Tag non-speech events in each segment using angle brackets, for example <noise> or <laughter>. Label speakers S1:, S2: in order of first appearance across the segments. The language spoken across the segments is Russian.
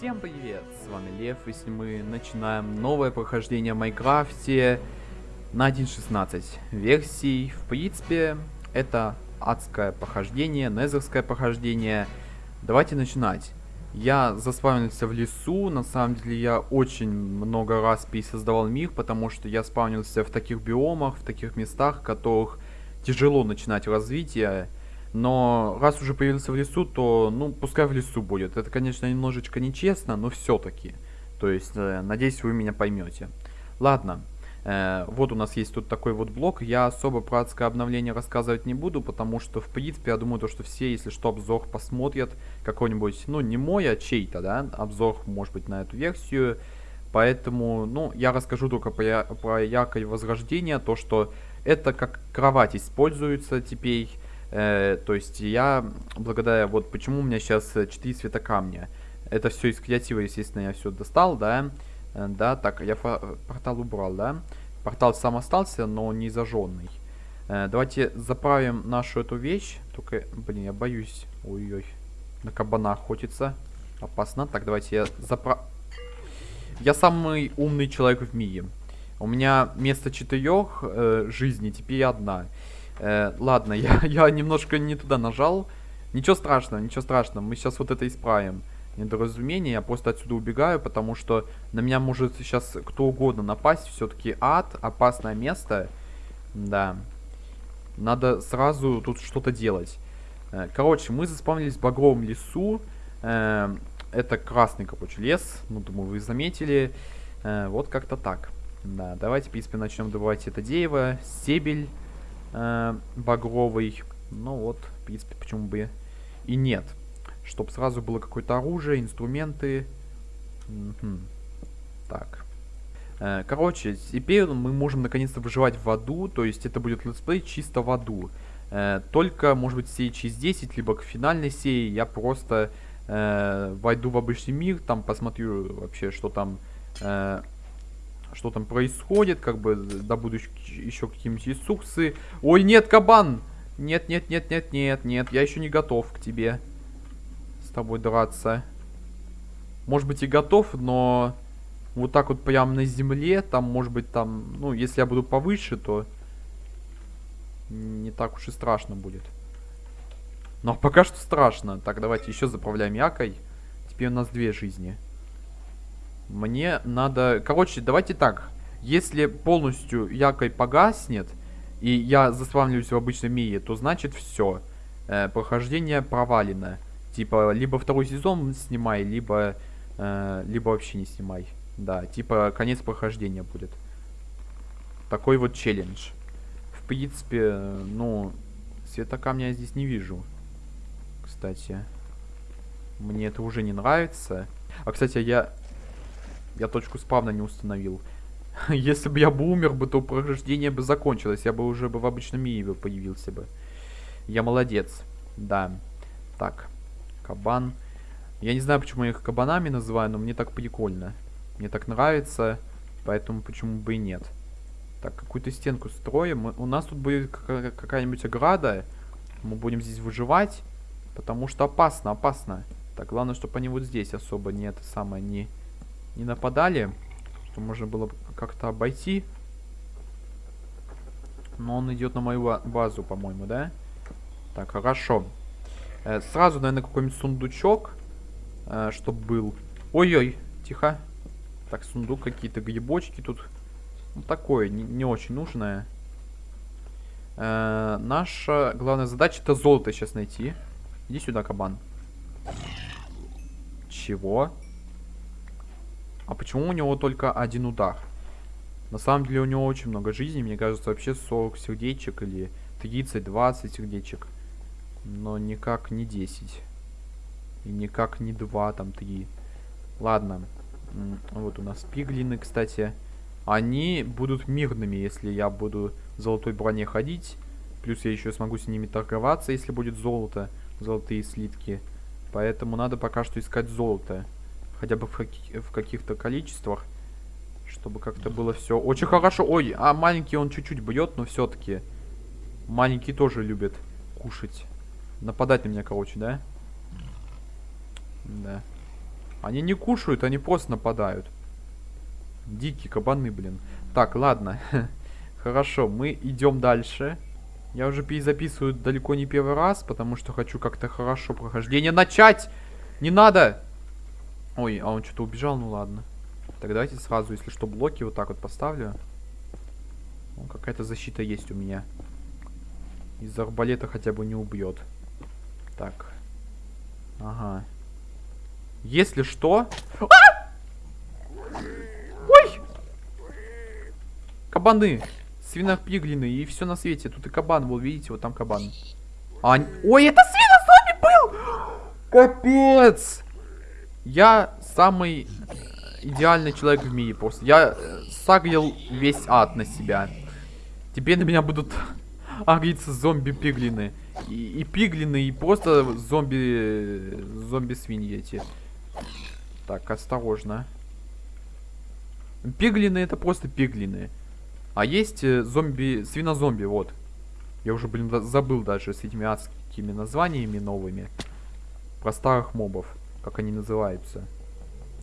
S1: Всем привет, с вами Лев, и если мы начинаем новое прохождение в Майнкрафте на 1.16 версий. В принципе, это адское прохождение, незерское прохождение. Давайте начинать. Я заспавнился в лесу, на самом деле я очень много раз пересоздавал мир, потому что я спавнился в таких биомах, в таких местах, в которых тяжело начинать развитие. Но раз уже появился в лесу, то, ну, пускай в лесу будет. Это, конечно, немножечко нечестно, но все-таки. То есть, э, надеюсь, вы меня поймете. Ладно. Э, вот у нас есть тут такой вот блок. Я особо про адское обновление рассказывать не буду, потому что, в принципе, я думаю, то, что все, если что, обзор посмотрят. Какой-нибудь, ну, не мой, а чей-то, да, обзор, может быть, на эту версию. Поэтому, ну, я расскажу только про, про яркое возрождение, то, что это как кровать используется теперь Э, то есть я, благодаря, вот почему у меня сейчас 4 цвета камня. Это все из креатива, естественно, я все достал, да. Э, да, так, я портал убрал, да. Портал сам остался, но не зажженный. Э, давайте заправим нашу эту вещь. Только, блин, я боюсь. Ой-ой. На кабана охотиться. Опасно. Так, давайте я заправ... Я самый умный человек в мире. У меня вместо четырех э, жизней теперь одна. Э, ладно, <laughs> я, я немножко не туда нажал. Ничего страшного, ничего страшного. Мы сейчас вот это исправим. Недоразумение. Я просто отсюда убегаю, потому что на меня может сейчас кто угодно напасть. Все-таки ад, опасное место. Да. Надо сразу тут что-то делать. Э, короче, мы заспавнились в багровом лесу. Э, это красный, короче, лес. Ну, думаю, вы заметили. Э, вот как-то так. Да, давайте, в принципе, начнем добывать это дерево. Стебель э, багровый. Ну вот, в принципе, почему бы и нет. Чтоб сразу было какое-то оружие, инструменты. Угу. Так. Э, короче, теперь мы можем наконец-то выживать в аду. То есть это будет летсплей чисто в аду. Э, только, может быть, серии через 10, либо к финальной серии я просто э, войду в обычный мир, там посмотрю вообще, что там... Э, что там происходит, как бы добуду еще какие-нибудь ресурсы. Ой, нет, кабан! Нет, нет, нет, нет, нет, нет, я еще не готов к тебе с тобой драться. Может быть и готов, но вот так вот прямо на земле, там, может быть, там, ну, если я буду повыше, то не так уж и страшно будет. Но пока что страшно. Так, давайте еще заправляем якой. Теперь у нас две жизни. Мне надо... Короче, давайте так. Если полностью якорь погаснет, и я заспавниваюсь в обычном мире, то значит все. Э, прохождение провалено. Типа, либо второй сезон снимай, либо, э, либо вообще не снимай. Да, типа, конец прохождения будет. Такой вот челлендж. В принципе, ну, света камня я здесь не вижу. Кстати. Мне это уже не нравится. А, кстати, я я точку спавна не установил. <laughs> Если бы я бы умер бы, то прохождение бы закончилось. Я бы уже бы в обычном мире появился бы. Я молодец. Да. Так. Кабан. Я не знаю, почему я их кабанами называю, но мне так прикольно. Мне так нравится, поэтому почему бы и нет. Так, какую-то стенку строим. У нас тут будет какая-нибудь ограда. Мы будем здесь выживать, потому что опасно, опасно. Так, главное, чтобы они вот здесь особо не это самое не не нападали, что можно было как-то обойти. Но он идет на мою базу, по-моему, да? Так, хорошо. Э, сразу, наверное, какой-нибудь сундучок, э, чтобы был. Ой-ой, тихо. Так, сундук, какие-то грибочки тут. Ну, такое, не, не очень нужное. Э, наша главная задача это золото сейчас найти. Иди сюда, кабан. Чего? А почему у него только один удар? На самом деле у него очень много жизней. Мне кажется, вообще 40 сердечек или 30-20 сердечек. Но никак не 10. И никак не два, там три. Ладно. Вот у нас пиглины, кстати. Они будут мирными, если я буду в золотой броне ходить. Плюс я еще смогу с ними торговаться, если будет золото. Золотые слитки. Поэтому надо пока что искать золото. Хотя бы в, каких- в каких-то количествах. Чтобы как-то было все очень хорошо. Ой, а маленький он чуть-чуть бьет, но все-таки. Маленький тоже любит кушать. Нападать на меня, короче, да? Да. Они не кушают, они просто нападают. Дикие кабаны, блин. Так, ладно. <laughs> Хорошо, мы идем дальше. Я уже перезаписываю далеко не первый раз, потому что хочу как-то хорошо прохождение начать. Не надо! Ой, а он что-то убежал, ну ладно. Так давайте сразу, если что, блоки вот так вот поставлю. Какая-то защита есть у меня. Из арбалета хотя бы не убьет. Так. Ага. Если что... А! Ой! Кабаны! Свинопиглины и все на свете. Тут и кабан был, видите, вот там кабан. А... Ой, это свинозомби был! Капец! Я самый идеальный человек в мире просто. Я сагрил весь ад на себя. Теперь на меня будут <laughs> агриться зомби-пиглины. И, и пиглины, и просто зомби... Зомби-свиньи эти. Так, осторожно. Пиглины это просто пиглины. А есть э, зомби... Свинозомби, вот. Я уже, блин, забыл даже с этими адскими названиями новыми. Про старых мобов. Как они называются.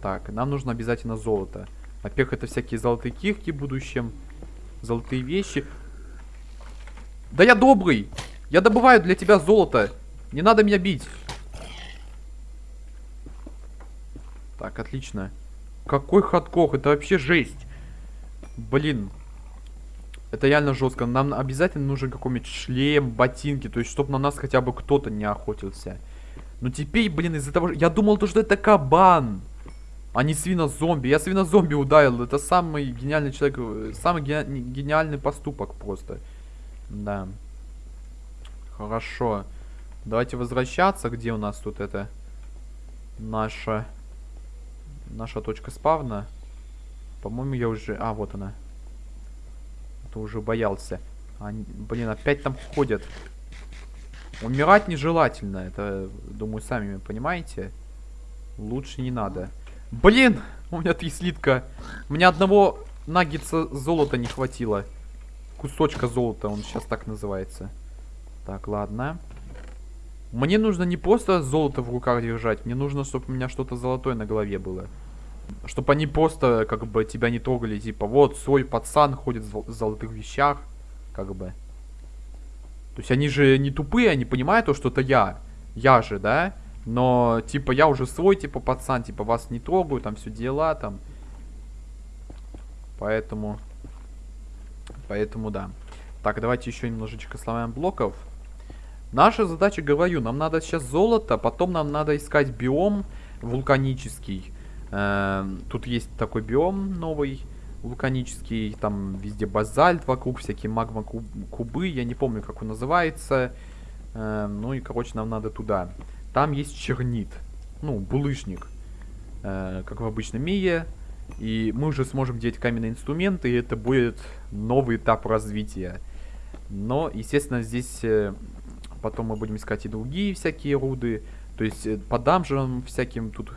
S1: Так, нам нужно обязательно золото. Во-первых, это всякие золотые кирки в будущем. Золотые вещи. Да я добрый! Я добываю для тебя золото. Не надо меня бить. Так, отлично. Какой хардкор, это вообще жесть. Блин. Это реально жестко. Нам обязательно нужен какой-нибудь шлем, ботинки. То есть, чтобы на нас хотя бы кто-то не охотился. Но теперь, блин, из-за того. Я думал, то, что это кабан. А не свинозомби. Я свинозомби ударил. Это самый гениальный человек. э, Самый гени- гениальный поступок просто. Да. Хорошо. Давайте возвращаться. Где у нас тут это? Наша... Наша точка спавна. По-моему, я уже... А, вот она. Это уже боялся. Они, блин, опять там ходят. Умирать нежелательно. Это, думаю, сами понимаете. Лучше не надо. Блин! У меня три слитка. У меня одного наггетса золота не хватило. Кусочка золота, он сейчас так называется. Так, ладно. Мне нужно не просто золото в руках держать, мне нужно, чтобы у меня что-то золотое на голове было. Чтобы они просто, как бы, тебя не трогали, типа, вот, свой пацан ходит в зол- в золотых вещах, как бы. То есть они же не тупые, они понимают то, что это я. Я же, да? Но, типа, я уже свой, типа, пацан, типа, вас не трогаю, там, все дела, там. Поэтому... Поэтому, да. Так, давайте еще немножечко сломаем блоков. Наша задача, говорю, нам надо сейчас золото, потом нам надо искать биом вулканический. Эм, Тут есть такой биом новый, вулканический, там везде базальт вокруг, всякие магма куб- кубы, я не помню, как он называется. Эм, Ну и, короче, нам надо туда. Там есть чернит, ну, булыжник, э, как в обычном мире. И мы уже сможем делать каменные инструменты, и это будет новый этап развития. Но, естественно, здесь э, потом мы будем искать и другие всякие руды. То есть э, по данжам всяким тут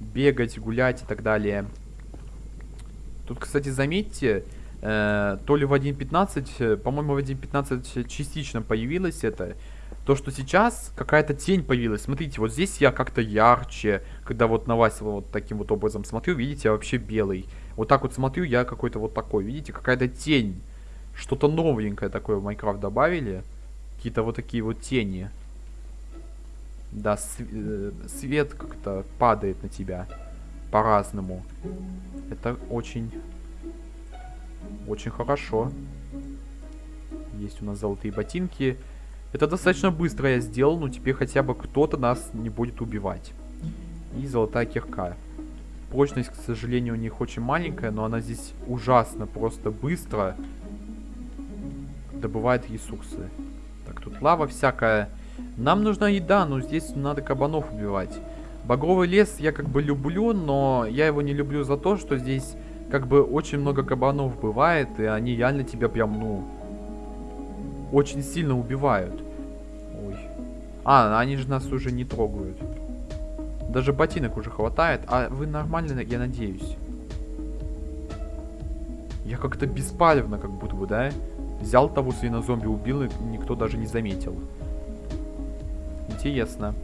S1: бегать, гулять и так далее. Тут, кстати, заметьте, э, то ли в 1.15, э, по-моему, в 1.15 частично появилось это. То, что сейчас какая-то тень появилась. Смотрите, вот здесь я как-то ярче. Когда вот на вас вот таким вот образом смотрю, видите, я вообще белый. Вот так вот смотрю, я какой-то вот такой. Видите, какая-то тень. Что-то новенькое такое в Майнкрафт добавили. Какие-то вот такие вот тени. Да, св- э, свет как-то падает на тебя по-разному. Это очень, очень хорошо. Есть у нас золотые ботинки. Это достаточно быстро я сделал, но теперь хотя бы кто-то нас не будет убивать. И золотая кирка. Прочность, к сожалению, у них очень маленькая, но она здесь ужасно, просто быстро добывает ресурсы. Так, тут лава всякая. Нам нужна еда, но здесь надо кабанов убивать. Багровый лес я как бы люблю, но я его не люблю за то, что здесь как бы очень много кабанов бывает, и они реально тебя прям, ну, очень сильно убивают. Ой. А, они же нас уже не трогают. Даже ботинок уже хватает. А вы нормально, я надеюсь. Я как-то беспалевно, как будто бы, да? Взял того свинозомби, убил, и никто даже не заметил. Интересно.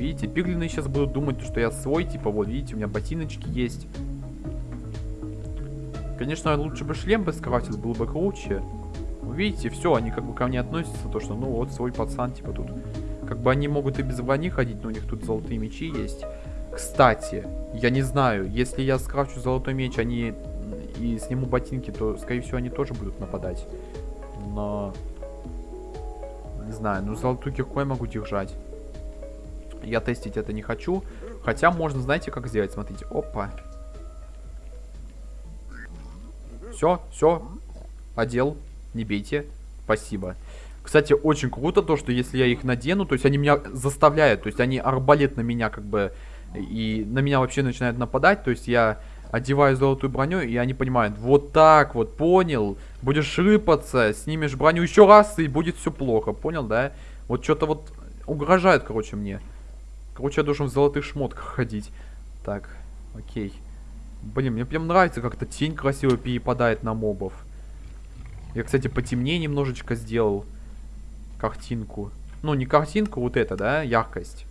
S1: Видите, пиглины сейчас будут думать, что я свой, типа, вот, видите, у меня ботиночки есть. Конечно, лучше бы шлем бы скрафтил, было бы круче. Видите, все, они как бы ко мне относятся, то что, ну, вот, свой пацан, типа, тут. Как бы они могут и без брони ходить, но у них тут золотые мечи есть. Кстати, я не знаю, если я скрафчу золотой меч, они и сниму ботинки, то, скорее всего, они тоже будут нападать. Но... Не знаю, ну золотую кирку я могу держать. Я тестить это не хочу. Хотя можно, знаете, как сделать? Смотрите, опа. Все, все. Одел. Не бейте. Спасибо. Кстати, очень круто то, что если я их надену, то есть они меня заставляют, то есть они арбалет на меня как бы, и на меня вообще начинают нападать, то есть я одеваю золотую броню, и они понимают, вот так вот, понял, будешь рыпаться, снимешь броню еще раз, и будет все плохо, понял, да? Вот что-то вот угрожает, короче, мне. Короче, я должен в золотых шмотках ходить. Так, окей. Блин, мне прям нравится, как-то тень красиво перепадает на мобов. Я, кстати, потемнее немножечко сделал картинку. Ну, не картинку, вот это, да, яркость.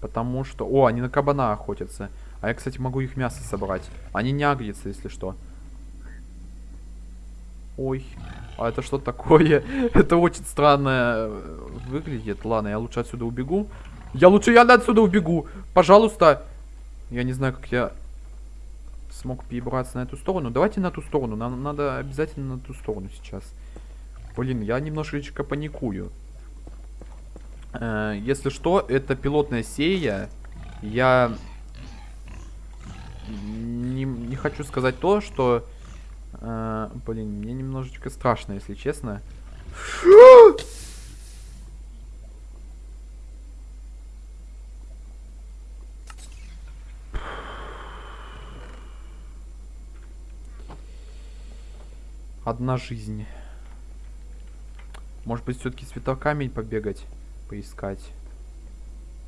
S1: Потому что... О, они на кабана охотятся. А я, кстати, могу их мясо собрать. Они не агрятся, если что. Ой. А это что такое? <laughs> это очень странно выглядит. Ладно, я лучше отсюда убегу. Я лучше я отсюда убегу. Пожалуйста. Я не знаю, как я смог перебраться на эту сторону. Давайте на ту сторону. Нам надо обязательно на ту сторону сейчас. Блин, я немножечко паникую. Э, если что, это пилотная серия. Я не, не хочу сказать то, что... Э, блин, мне немножечко страшно, если честно. Одна жизнь. Может быть, все-таки светокамень побегать, поискать.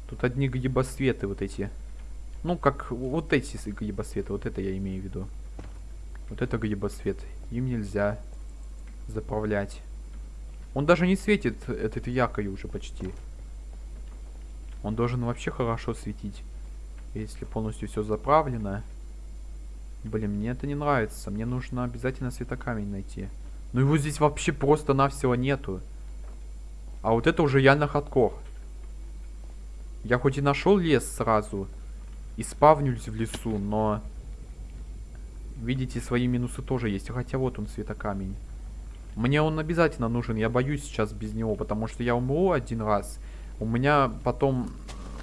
S1: Тут одни гибосветы вот эти. Ну, как вот эти гибосветы, вот это я имею в виду. Вот это гибосвет. Им нельзя заправлять. Он даже не светит этот якой уже почти. Он должен вообще хорошо светить. Если полностью все заправлено. Блин, мне это не нравится. Мне нужно обязательно светокамень найти. Но его здесь вообще просто-навсего нету. А вот это уже реально хардкор. Я хоть и нашел лес сразу, и спавнюсь в лесу, но... Видите, свои минусы тоже есть. Хотя вот он, светокамень. Мне он обязательно нужен. Я боюсь сейчас без него, потому что я умру один раз. У меня потом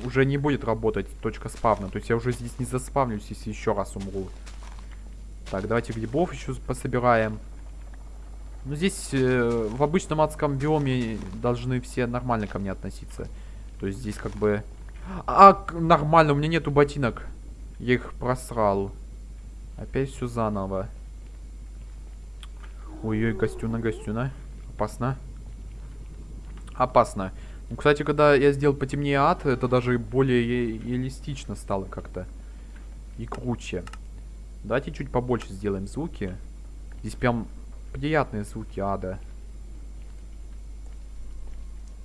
S1: уже не будет работать точка спавна. То есть я уже здесь не заспавнюсь, если еще раз умру. Так, давайте грибов еще пособираем. Ну, здесь э, в обычном адском биоме должны все нормально ко мне относиться. То есть здесь как бы а, нормально, у меня нету ботинок. Я их просрал. Опять все заново. Ой-ой, гостюна, гостюна. Опасно. Опасно. Ну, кстати, когда я сделал потемнее ад, это даже более реалистично стало как-то. И круче. Давайте чуть побольше сделаем звуки. Здесь прям приятные звуки ада.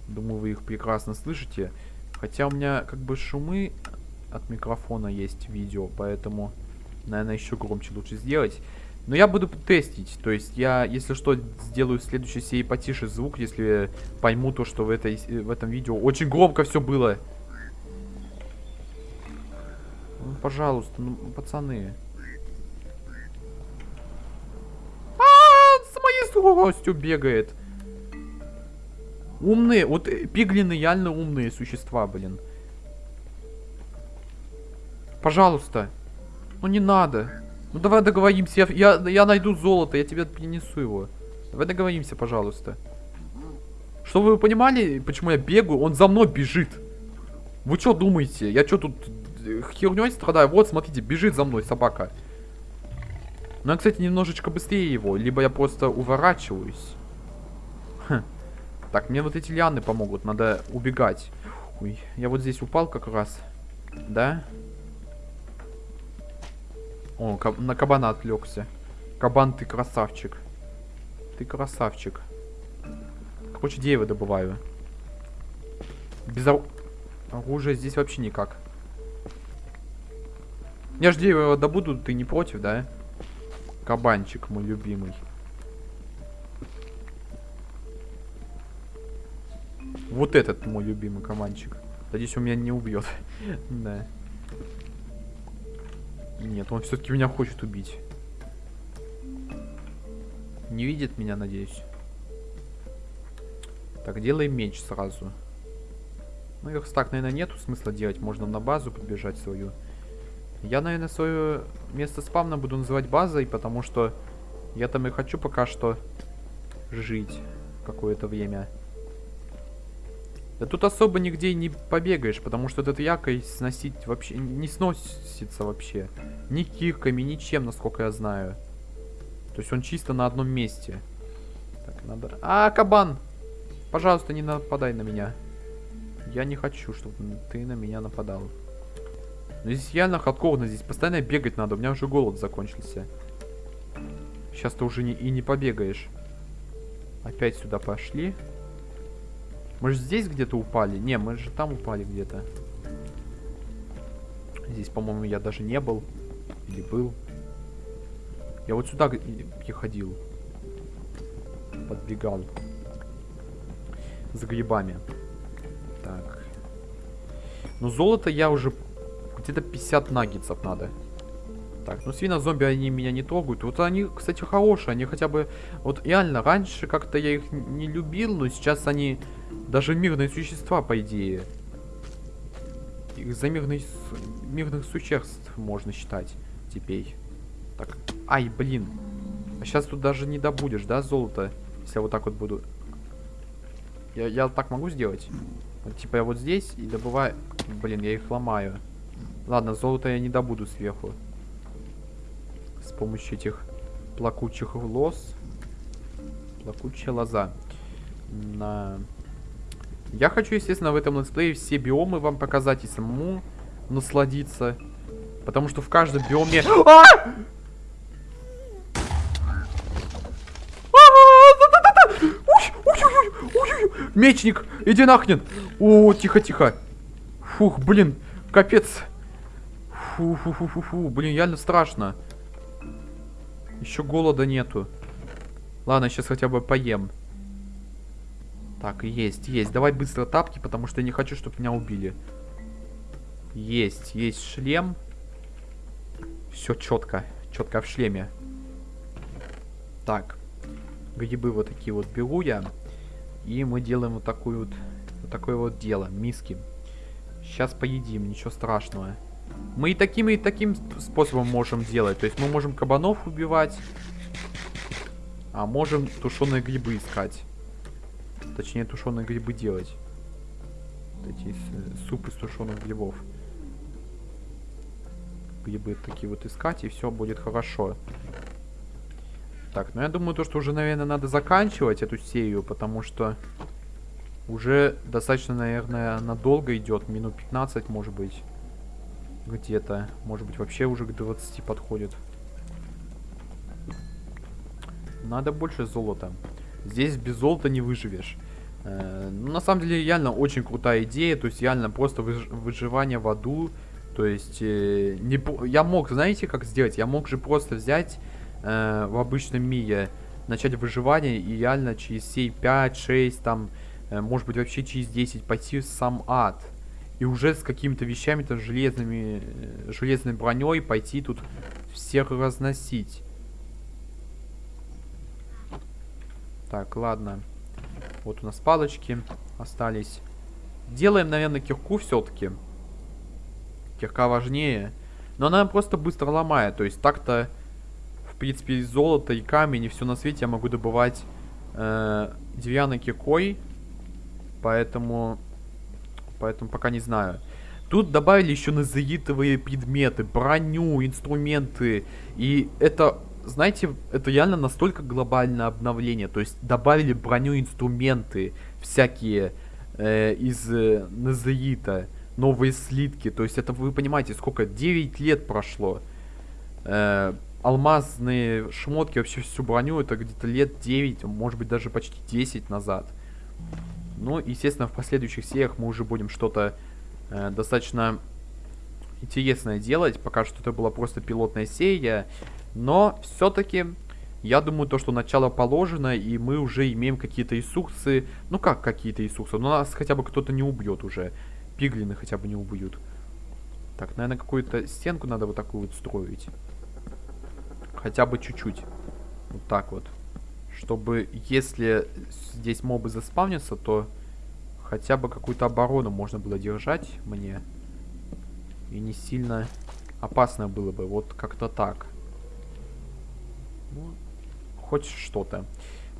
S1: Думаю, вы их прекрасно слышите. Хотя у меня как бы шумы от микрофона есть видео, поэтому, наверное, еще громче лучше сделать. Но я буду тестить, то есть я, если что, сделаю в следующей серии потише звук, если пойму то, что в, этой, в этом видео очень громко все было. Ну, пожалуйста, ну, пацаны. Скоростью бегает. Умные, вот э, пиглины реально умные существа, блин. Пожалуйста. Ну не надо. Ну давай договоримся, я, я, я найду золото, я тебе принесу его. Давай договоримся, пожалуйста. Чтобы вы понимали, почему я бегаю, он за мной бежит. Вы что думаете? Я что тут э, херней страдаю? Вот, смотрите, бежит за мной собака. Ну, я, кстати, немножечко быстрее его. Либо я просто уворачиваюсь. Хм. Так, мне вот эти лианы помогут. Надо убегать. Ой, я вот здесь упал как раз. Да? О, каб на кабана отвлекся. Кабан, ты красавчик. Ты красавчик. Короче, дерево добываю. Без ор... оружия здесь вообще никак. Я ж дерево добуду, ты не против, да? Кабанчик мой любимый. Вот этот мой любимый кабанчик. Надеюсь, он меня не убьет. <laughs> да. Нет, он все-таки меня хочет убить. Не видит меня, надеюсь. Так, делаем меч сразу. Ну, их так, наверное, нету смысла делать. Можно на базу подбежать свою. Я, наверное, свое место спавна буду называть базой, потому что я там и хочу пока что жить какое-то время. Да тут особо нигде не побегаешь, потому что этот якорь сносить вообще не сносится вообще. Ни кирками, ничем, насколько я знаю. То есть он чисто на одном месте. Так, надо... А, кабан! Пожалуйста, не нападай на меня. Я не хочу, чтобы ты на меня нападал. Но здесь реально хардкорно, здесь постоянно бегать надо. У меня уже голод закончился. Сейчас ты уже не, и не побегаешь. Опять сюда пошли. Мы же здесь где-то упали. Не, мы же там упали где-то. Здесь, по-моему, я даже не был. Или был. Я вот сюда ходил. Подбегал. За грибами. Так. Ну, золото я уже... Где-то 50 наггетсов надо. Так, ну свино-зомби, они меня не трогают. Вот они, кстати, хорошие. Они хотя бы... Вот реально, раньше как-то я их не любил, но сейчас они даже мирные существа, по идее. Их за мирных, мирных существ можно считать теперь. Так, ай, блин. А сейчас тут даже не добудешь, да, золото? Если я вот так вот буду... Я, я так могу сделать? Вот, типа я вот здесь и добываю... Блин, я их ломаю. Ладно, золото я не добуду сверху. С помощью этих плакучих лоз. Плакучая лоза. На... Я хочу, естественно, в этом летсплее все биомы вам показать и самому насладиться. Потому что в каждом биоме... А! Мечник, иди нахрен. О, тихо-тихо. Фух, блин, капец. Фу-фу-фу-фу-фу, блин, реально страшно. Еще голода нету. Ладно, сейчас хотя бы поем. Так, есть, есть. Давай быстро тапки, потому что я не хочу, чтобы меня убили. Есть, есть шлем. Все четко. Четко в шлеме. Так. Грибы вот такие вот беру я. И мы делаем вот такую вот, вот такое вот дело. Миски. Сейчас поедим, ничего страшного. Мы и таким, и таким способом можем делать. То есть мы можем кабанов убивать. А можем тушеные грибы искать. Точнее, тушеные грибы делать. Вот эти суп из тушеных грибов. Грибы такие вот искать, и все будет хорошо. Так, ну я думаю, то, что уже, наверное, надо заканчивать эту серию, потому что уже достаточно, наверное, надолго идет. Минут 15, может быть. Где-то. Может быть, вообще уже к 20 подходит. Надо больше золота. Здесь без золота не выживешь. Э, ну, на самом деле, реально очень крутая идея. То есть, реально просто выж выживание в аду. То есть, э, не, я мог, знаете, как сделать? Я мог же просто взять э, в обычном мире начать выживание и реально через сей 5, 6, там, может быть вообще через 10 пойти в сам ад. И уже с какими-то вещами, то железными, э, железной броней пойти тут всех разносить. Так, ладно. Вот у нас палочки остались. Делаем, наверное, кирку все-таки. Кирка важнее. Но она просто быстро ломает. То есть так-то в принципе, золото и камень, и все на свете я могу добывать э, деревянной киркой. Поэтому... Поэтому пока не знаю. Тут добавили еще назаитовые предметы, броню, инструменты. И это, знаете, это реально настолько глобальное обновление. То есть добавили броню, инструменты всякие э, из э, назаита, новые слитки. То есть это вы понимаете, сколько? 9 лет прошло. Э, алмазные шмотки, вообще всю броню, это где-то лет 9, может быть даже почти 10 назад. Ну, естественно, в последующих сериях мы уже будем что-то э, достаточно интересное делать. Пока что это была просто пилотная серия. Но все-таки, я думаю, то, что начало положено, и мы уже имеем какие-то ресурсы. Ну как какие-то ресурсы? Ну нас хотя бы кто-то не убьет уже. Пиглины хотя бы не убьют. Так, наверное, какую-то стенку надо вот такую вот строить. Хотя бы чуть-чуть. Вот так вот. Чтобы, если здесь мобы заспавнятся, то хотя бы какую-то оборону можно было держать мне. И не сильно опасно было бы. Вот как-то так. Ну, хоть что-то.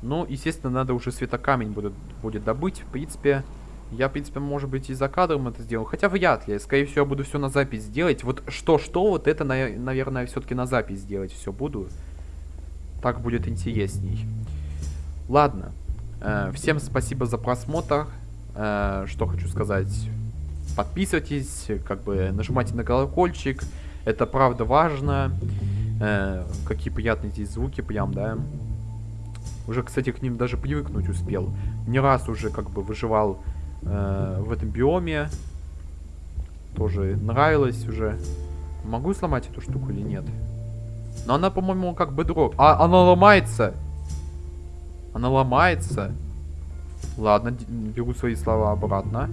S1: Ну, естественно, надо уже светокамень будет, будет добыть. В принципе, я, в принципе, может быть, и за кадром это сделал. Хотя вряд ли. Скорее всего, я буду все на запись делать. Вот что-что, вот это, наверное, все-таки на запись делать все буду. Так будет интересней. Ладно. Э, всем спасибо за просмотр. Э, что хочу сказать. Подписывайтесь, как бы нажимайте на колокольчик. Это правда важно. Э, какие приятные здесь звуки прям, да. Уже, кстати, к ним даже привыкнуть успел. Не раз уже как бы выживал э, в этом биоме. Тоже нравилось уже. Могу сломать эту штуку или нет? Но она, по-моему, как бы дрог. А, она ломается! Она ломается. Ладно, беру свои слова обратно.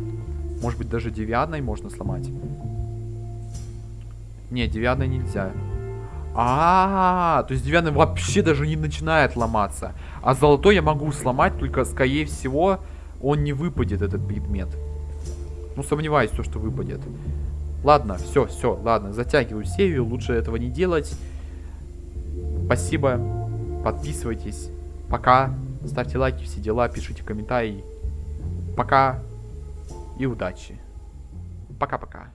S1: Может быть, даже девятной можно сломать. Не, девятной нельзя. А, -а, а, то есть девятный вообще даже не начинает ломаться. А золотой я могу сломать, только, скорее всего, он не выпадет, этот предмет. Ну, сомневаюсь, то, что выпадет. Ладно, все, все, ладно, затягиваю серию, лучше этого не делать. Спасибо, подписывайтесь. Пока. Ставьте лайки, все дела, пишите комментарии. Пока и удачи. Пока-пока.